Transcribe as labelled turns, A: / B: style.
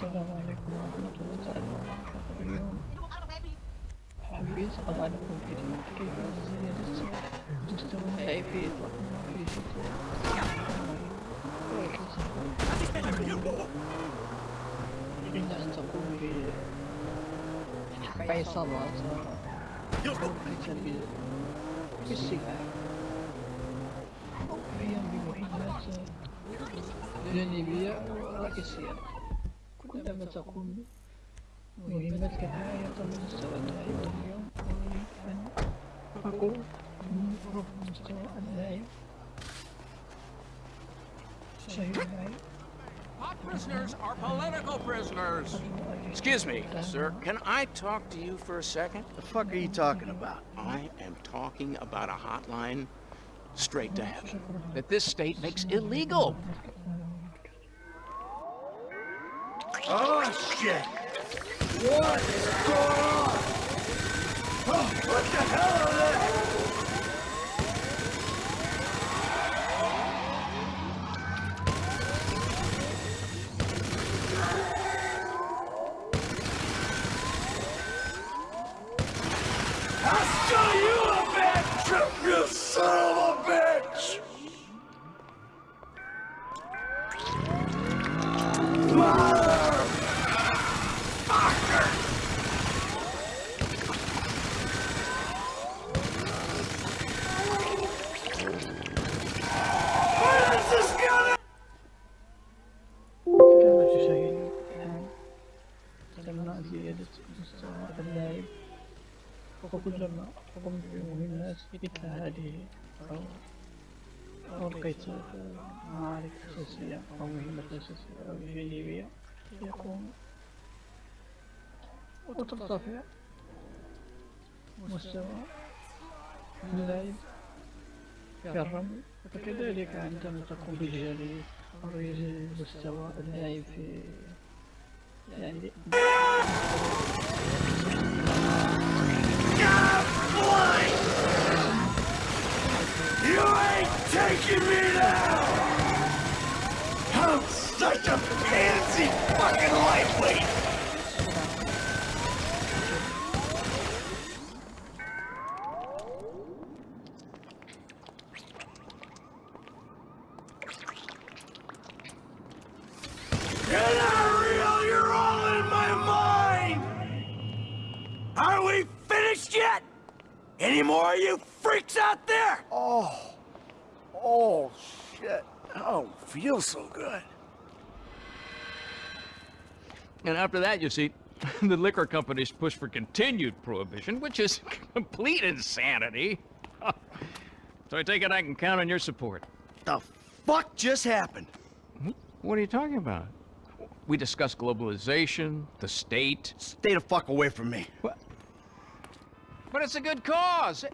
A: السلام عليكم ورحمة الله وبركاته. اليوم حبيت أضع لكم فيديو كيف زيادة مستوى أي في إطلاق في شكل أن تقوم بعصابات بمحيطات جانبية ورئيسية deve estar con movimientos que hay, estamos instalando ahí un guión, un paco, un poco como esto
B: anda ahí. Hot prisoners are political prisoners. Excuse me, sir. Can I talk to you for a second?
C: The fuck are you talking about?
B: I am talking about a hotline straight to heaven that this state makes illegal.
C: Shit! What is going on? Oh, what the hell
A: وكلما قمت بمهمات مثل هذه أو أو لقيت معارك أساسية أو مهمة أساسية أو جانبية يقوم. وترتفع. مستوى. اللاعب في الرمي وكذلك عندما تقوم بالجري مستوى اللاعب في يعني
C: You ain't taking me down! I'm such a pansy fucking lightweight! Any more of you freaks out there? Oh. Oh, shit. I don't feel so good.
B: And after that, you see, the liquor companies push for continued prohibition, which is complete insanity. so I take it I can count on your support.
C: The fuck just happened?
B: What are you talking about? We discussed globalization, the state.
C: Stay the fuck away from me.
B: What? But it's a good cause.